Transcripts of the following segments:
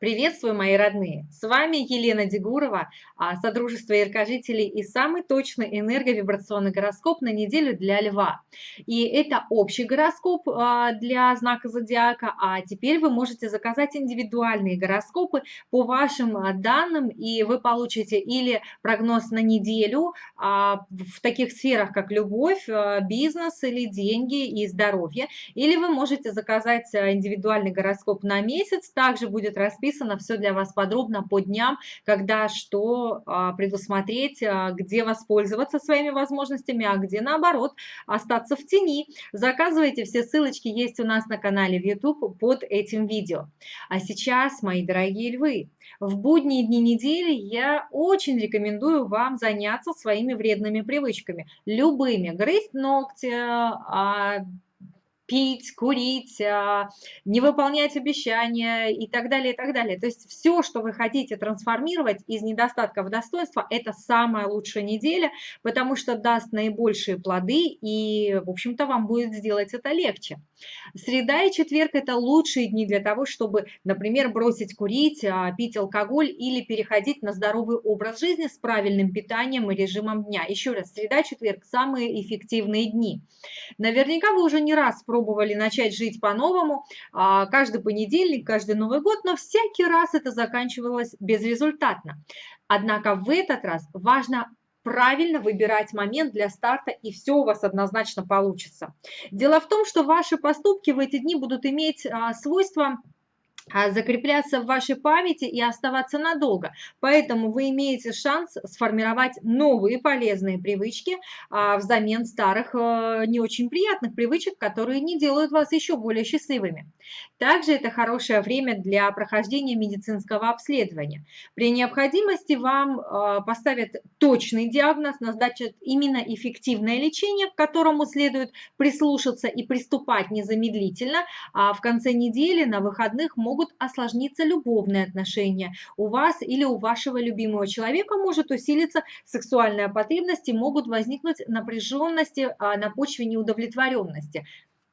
Приветствую, мои родные! С вами Елена Дегурова, а, Содружество яркожителей и самый точный энерговибрационный гороскоп на неделю для Льва. И это общий гороскоп а, для знака Зодиака, а теперь вы можете заказать индивидуальные гороскопы по вашим а, данным, и вы получите или прогноз на неделю в таких сферах, как любовь, бизнес или деньги и здоровье, или вы можете заказать индивидуальный гороскоп на месяц, также будет расписан расписано все для вас подробно по дням, когда что а, предусмотреть, а, где воспользоваться своими возможностями, а где наоборот остаться в тени. Заказывайте, все ссылочки есть у нас на канале в YouTube под этим видео. А сейчас, мои дорогие львы, в будние дни недели я очень рекомендую вам заняться своими вредными привычками. Любыми. Грызть ногти, а, пить, курить, а, не выполнять обещания и так далее, и так далее. То есть все, что вы хотите трансформировать из недостатка в достоинство, это самая лучшая неделя, потому что даст наибольшие плоды и, в общем-то, вам будет сделать это легче. Среда и четверг – это лучшие дни для того, чтобы, например, бросить курить, а, пить алкоголь или переходить на здоровый образ жизни с правильным питанием и режимом дня. Еще раз, среда, четверг – самые эффективные дни. Наверняка вы уже не раз пробовали пробовали начать жить по-новому а, каждый понедельник, каждый Новый год, но всякий раз это заканчивалось безрезультатно. Однако в этот раз важно правильно выбирать момент для старта, и все у вас однозначно получится. Дело в том, что ваши поступки в эти дни будут иметь а, свойство закрепляться в вашей памяти и оставаться надолго. Поэтому вы имеете шанс сформировать новые полезные привычки а, взамен старых а, не очень приятных привычек, которые не делают вас еще более счастливыми. Также это хорошее время для прохождения медицинского обследования. При необходимости вам а, поставят точный диагноз, назначат именно эффективное лечение, к которому следует прислушаться и приступать незамедлительно, а в конце недели на выходных могут могут осложниться любовные отношения. У вас или у вашего любимого человека может усилиться сексуальная потребность и могут возникнуть напряженности а, на почве неудовлетворенности.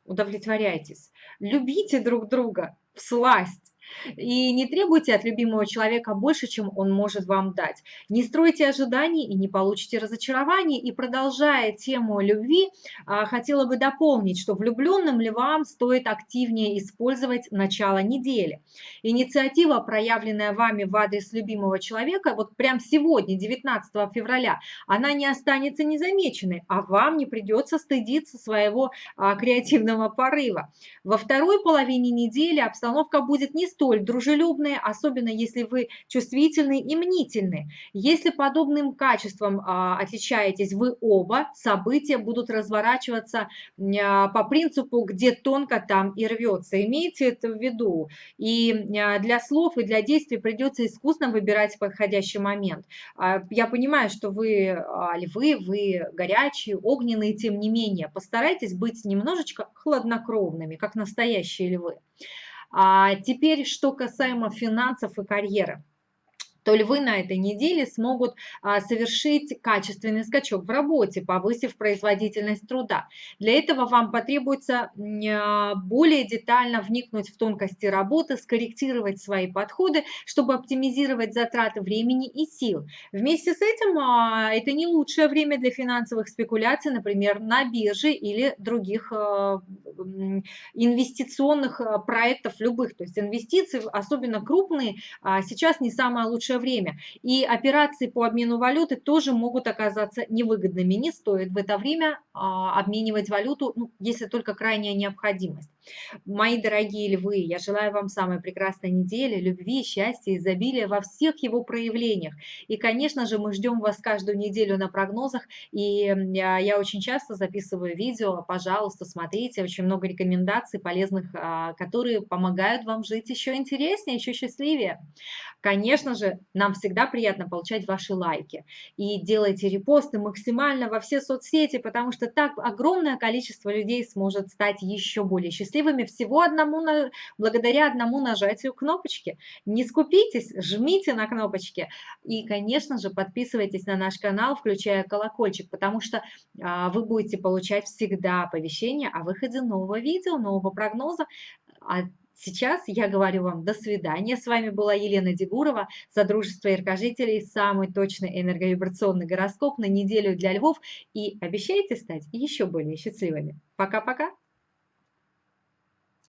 Удовлетворяйтесь. Любите друг друга в сласть. И не требуйте от любимого человека больше, чем он может вам дать. Не стройте ожиданий и не получите разочарований. И продолжая тему любви, а, хотела бы дополнить, что влюбленным ли вам стоит активнее использовать начало недели. Инициатива, проявленная вами в адрес любимого человека, вот прям сегодня, 19 февраля, она не останется незамеченной, а вам не придется стыдиться своего а, креативного порыва. Во второй половине недели обстановка будет не столь дружелюбные, особенно если вы чувствительны и мнительны. Если подобным качеством а, отличаетесь вы оба, события будут разворачиваться а, по принципу «где тонко, там и рвется». Имейте это в виду. И а, для слов и для действий придется искусно выбирать подходящий момент. Я понимаю, что вы львы, вы горячие, огненные, тем не менее. Постарайтесь быть немножечко хладнокровными, как настоящие львы. А теперь, что касаемо финансов и карьеры то львы на этой неделе смогут а, совершить качественный скачок в работе, повысив производительность труда. Для этого вам потребуется а, более детально вникнуть в тонкости работы, скорректировать свои подходы, чтобы оптимизировать затраты времени и сил. Вместе с этим а, это не лучшее время для финансовых спекуляций, например, на бирже или других инвестиционных проектов любых. То есть инвестиции, особенно крупные, сейчас не самое лучшее время. И операции по обмену валюты тоже могут оказаться невыгодными. Не стоит в это время обменивать валюту, ну, если только крайняя необходимость. Мои дорогие львы, я желаю вам самой прекрасной недели, любви, счастья, изобилия во всех его проявлениях. И, конечно же, мы ждем вас каждую неделю на прогнозах. И я очень часто записываю видео, пожалуйста, смотрите, очень много рекомендаций полезных, а, которые помогают вам жить еще интереснее, еще счастливее. Конечно же, нам всегда приятно получать ваши лайки. И делайте репосты максимально во все соцсети, потому что так огромное количество людей сможет стать еще более счастливыми всего одному, благодаря одному нажатию кнопочки. Не скупитесь, жмите на кнопочки. И, конечно же, подписывайтесь на наш канал, включая колокольчик, потому что а, вы будете получать всегда оповещения о выходе нового видео, нового прогноза. Сейчас я говорю вам до свидания. С вами была Елена Дегурова, Содружество Яркожителей, самый точный энерговибрационный гороскоп на неделю для львов. И обещайте стать еще более счастливыми. Пока-пока!